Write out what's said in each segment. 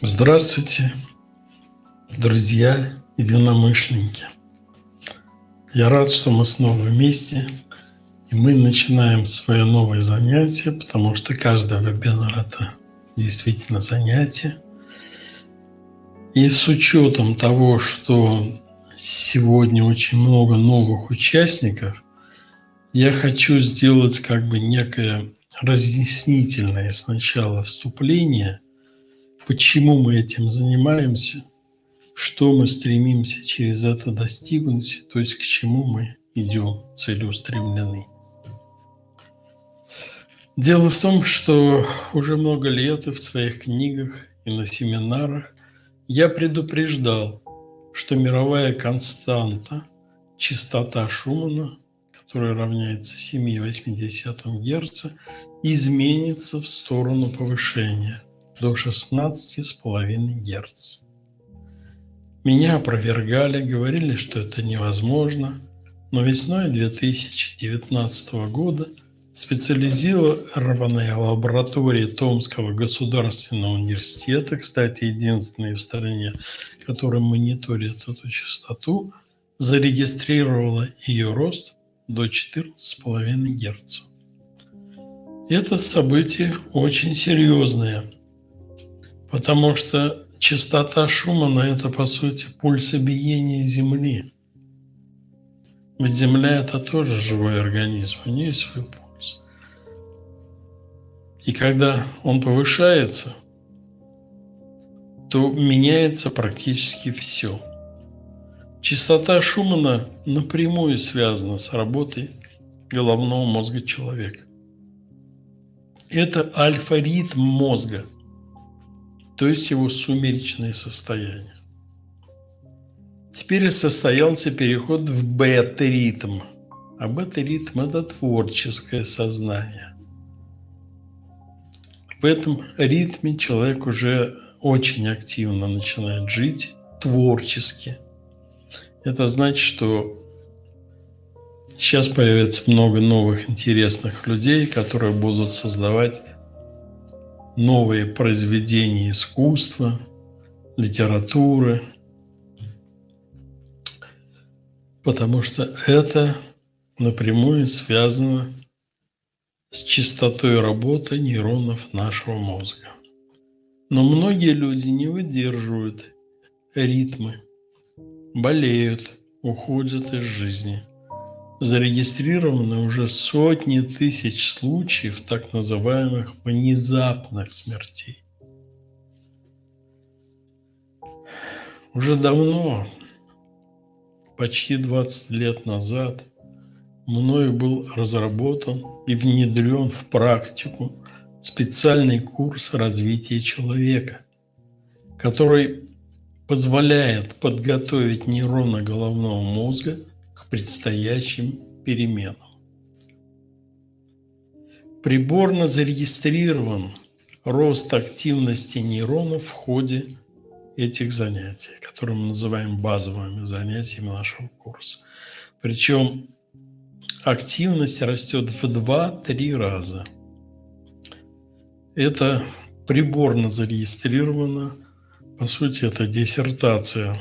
Здравствуйте, друзья, единомышленники. Я рад, что мы снова вместе, и мы начинаем свое новое занятие, потому что каждый вебинар – это действительно занятие. И с учетом того, что сегодня очень много новых участников, я хочу сделать как бы некое разъяснительное сначала вступление, почему мы этим занимаемся, что мы стремимся через это достигнуть, то есть к чему мы идем целеустремлены. Дело в том, что уже много лет и в своих книгах, и на семинарах я предупреждал, что мировая константа, частота Шумана, которая равняется 7,8 Гц, изменится в сторону повышения до 16,5 Гц. Меня опровергали, говорили, что это невозможно, но весной 2019 года специализированная лаборатория Томского государственного университета, кстати, единственная в стране, которая мониторит эту частоту, зарегистрировала ее рост до 14,5 Гц. Это событие очень серьезное, потому что частота Шумана – это, по сути, пульсобиение Земли. Ведь Земля – это тоже живой организм, у нее есть свой пульс. И когда он повышается, то меняется практически все – Частота Шумана напрямую связана с работой головного мозга человека. Это альфа-ритм мозга, то есть его сумеречное состояние. Теперь состоялся переход в бета-ритм. А бета-ритм – это творческое сознание. В этом ритме человек уже очень активно начинает жить творчески – это значит, что сейчас появится много новых интересных людей, которые будут создавать новые произведения искусства, литературы, потому что это напрямую связано с частотой работы нейронов нашего мозга. Но многие люди не выдерживают ритмы болеют, уходят из жизни. Зарегистрированы уже сотни тысяч случаев так называемых внезапных смертей. Уже давно, почти 20 лет назад, мною был разработан и внедрен в практику специальный курс развития человека, который позволяет подготовить нейроны головного мозга к предстоящим переменам. Приборно зарегистрирован рост активности нейронов в ходе этих занятий, которые мы называем базовыми занятиями нашего курса. Причем активность растет в 2-3 раза. Это приборно зарегистрировано по сути, это диссертация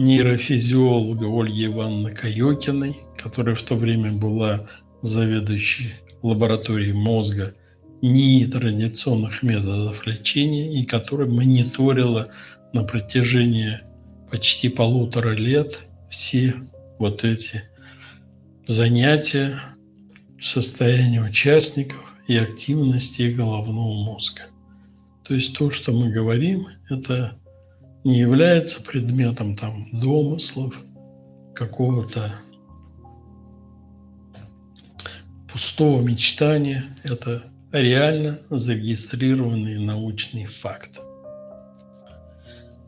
нейрофизиолога Ольги Ивановны Каёкиной, которая в то время была заведующей лабораторией мозга нетрадиционных методов лечения и которая мониторила на протяжении почти полутора лет все вот эти занятия, состояние участников и активности головного мозга. То есть то, что мы говорим, это не является предметом там домыслов, какого-то пустого мечтания. Это реально зарегистрированный научный факт.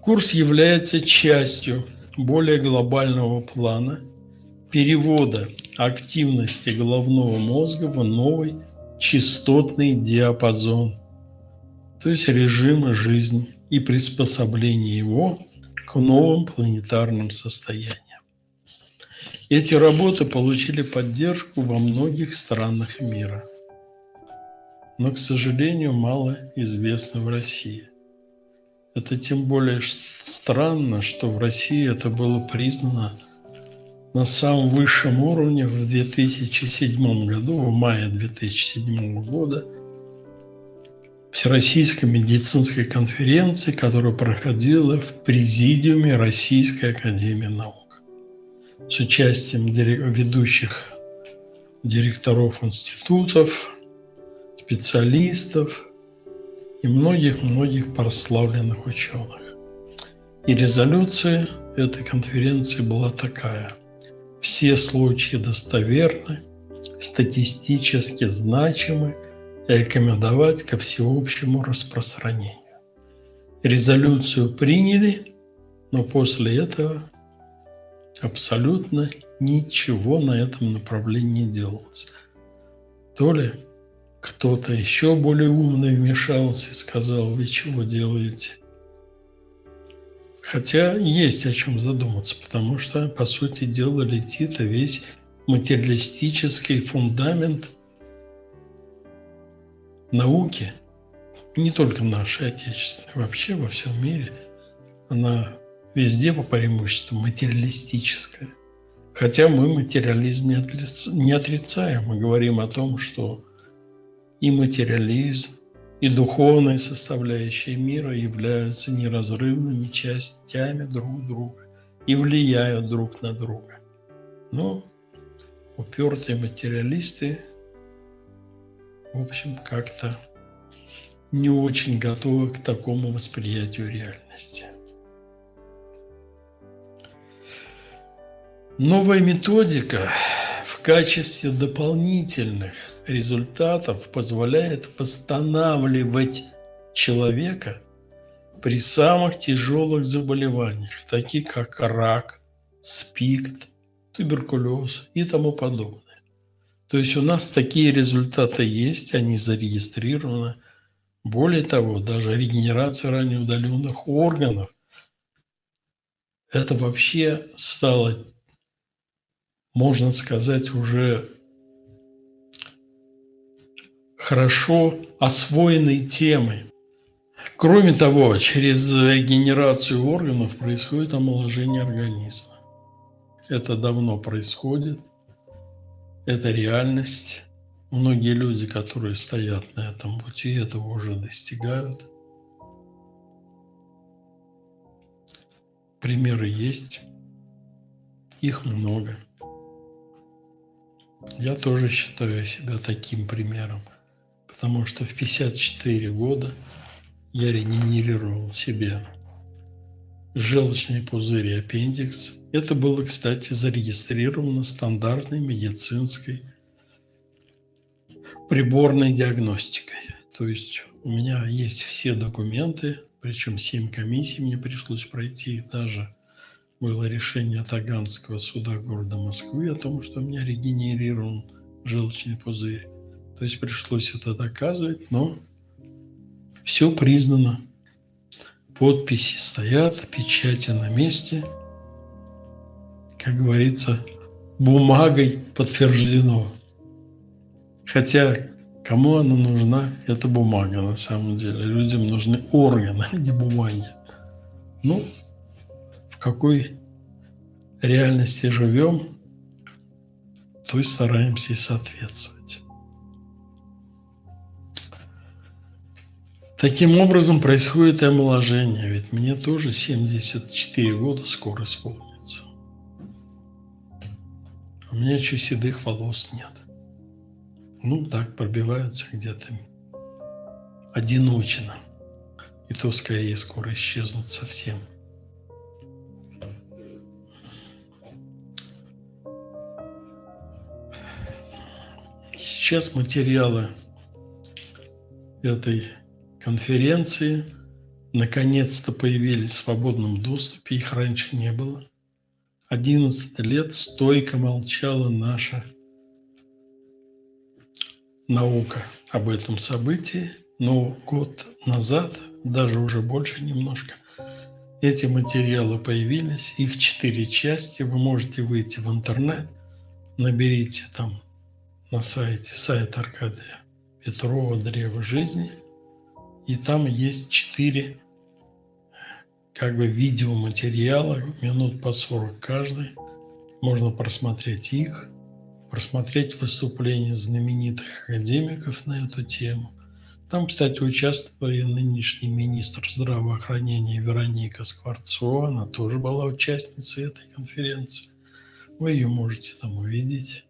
Курс является частью более глобального плана перевода активности головного мозга в новый частотный диапазон – то есть режима жизни и приспособление его к новым планетарным состояниям. Эти работы получили поддержку во многих странах мира, но, к сожалению, мало известны в России. Это тем более странно, что в России это было признано на самом высшем уровне в 2007 году, в мае 2007 года, Всероссийской медицинской конференции, которая проходила в Президиуме Российской Академии Наук с участием ведущих директоров институтов, специалистов и многих-многих прославленных ученых. И резолюция этой конференции была такая. Все случаи достоверны, статистически значимы рекомендовать ко всеобщему распространению. Резолюцию приняли, но после этого абсолютно ничего на этом направлении не делалось. То ли кто-то еще более умный вмешался и сказал, вы чего делаете? Хотя есть о чем задуматься, потому что, по сути дела, летит весь материалистический фундамент науки, не только нашей отечественной, вообще во всем мире, она везде по преимуществу материалистическая. Хотя мы материализм не отрицаем, мы говорим о том, что и материализм, и духовные составляющие мира являются неразрывными частями друг друга и влияют друг на друга. Но упертые материалисты, в общем, как-то не очень готовы к такому восприятию реальности. Новая методика в качестве дополнительных результатов позволяет восстанавливать человека при самых тяжелых заболеваниях, таких как рак, спикт, туберкулез и тому подобное. То есть у нас такие результаты есть, они зарегистрированы. Более того, даже регенерация ранее удаленных органов – это вообще стало можно сказать, уже хорошо освоенной темой. Кроме того, через регенерацию органов происходит омоложение организма. Это давно происходит, это реальность. Многие люди, которые стоят на этом пути, этого уже достигают. Примеры есть, их много. Я тоже считаю себя таким примером, потому что в 54 года я регенерировал себе желчный пузырь и аппендикс. Это было, кстати, зарегистрировано стандартной медицинской приборной диагностикой. То есть у меня есть все документы, причем 7 комиссий мне пришлось пройти, даже было решение Таганского суда города Москвы о том, что у меня регенерирован желчный пузырь. То есть пришлось это доказывать, но все признано. Подписи стоят, печати на месте. Как говорится, бумагой подтверждено. Хотя кому она нужна, эта бумага на самом деле. Людям нужны органы, а не бумаги. Ну, какой реальности живем, то и стараемся и соответствовать. Таким образом происходит и омоложение, ведь мне тоже 74 года скоро исполнится. У меня еще седых волос нет. Ну, так пробиваются где-то одиночно. И то скорее скоро исчезнут совсем. Сейчас материалы этой конференции наконец-то появились в свободном доступе, их раньше не было. 11 лет стойко молчала наша наука об этом событии, но год назад, даже уже больше немножко, эти материалы появились, их четыре части, вы можете выйти в интернет, наберите там на сайте, сайт Аркадия Петрова «Древо жизни». И там есть четыре как бы видеоматериалы, минут по 40 каждый. Можно просмотреть их, просмотреть выступления знаменитых академиков на эту тему. Там, кстати, участвовала и нынешний министр здравоохранения Вероника Скворцова. Она тоже была участницей этой конференции. Вы ее можете там увидеть.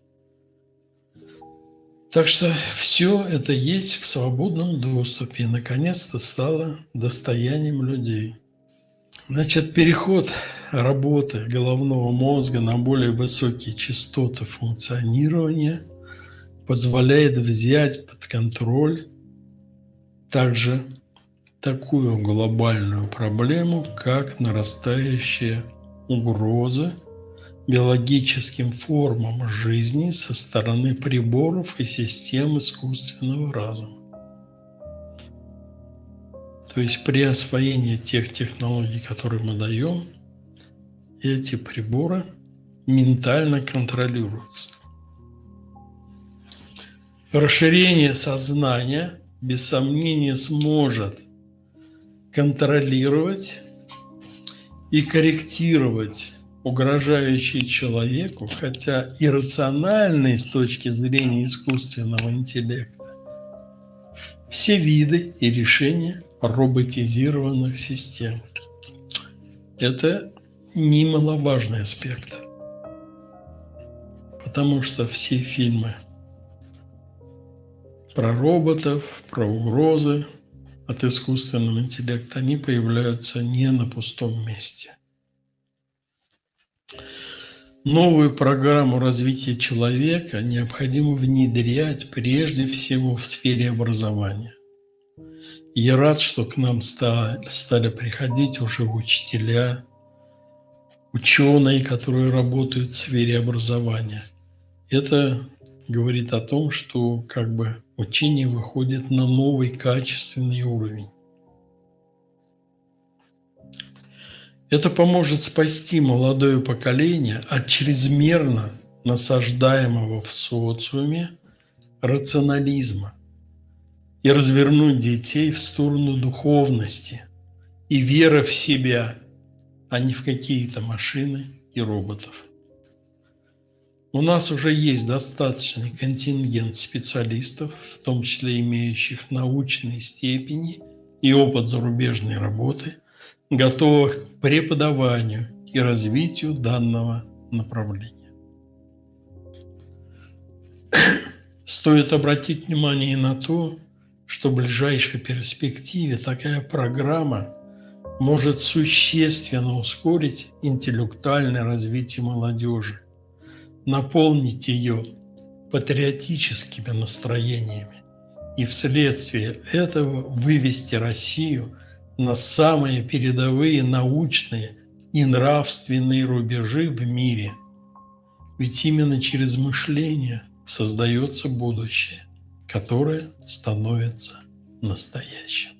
Так что все это есть в свободном доступе и наконец-то стало достоянием людей. Значит, переход работы головного мозга на более высокие частоты функционирования позволяет взять под контроль также такую глобальную проблему, как нарастающая угроза биологическим формам жизни со стороны приборов и систем искусственного разума. То есть при освоении тех технологий, которые мы даем, эти приборы ментально контролируются. Расширение сознания, без сомнения, сможет контролировать и корректировать угрожающие человеку, хотя иррациональные с точки зрения искусственного интеллекта, все виды и решения роботизированных систем. Это немаловажный аспект, потому что все фильмы про роботов, про угрозы от искусственного интеллекта, они появляются не на пустом месте – Новую программу развития человека необходимо внедрять прежде всего в сфере образования. Я рад, что к нам стали, приходить уже учителя, ученые, которые работают в сфере образования. Это говорит о том, что как бы учение выходит на новый качественный уровень. Это поможет спасти молодое поколение от чрезмерно насаждаемого в социуме рационализма и развернуть детей в сторону духовности и веры в себя, а не в какие-то машины и роботов. У нас уже есть достаточный контингент специалистов, в том числе имеющих научные степени и опыт зарубежной работы – готовых к преподаванию и развитию данного направления. Стоит обратить внимание и на то, что в ближайшей перспективе такая программа может существенно ускорить интеллектуальное развитие молодежи, наполнить ее патриотическими настроениями и вследствие этого вывести Россию на самые передовые научные и нравственные рубежи в мире. Ведь именно через мышление создается будущее, которое становится настоящим.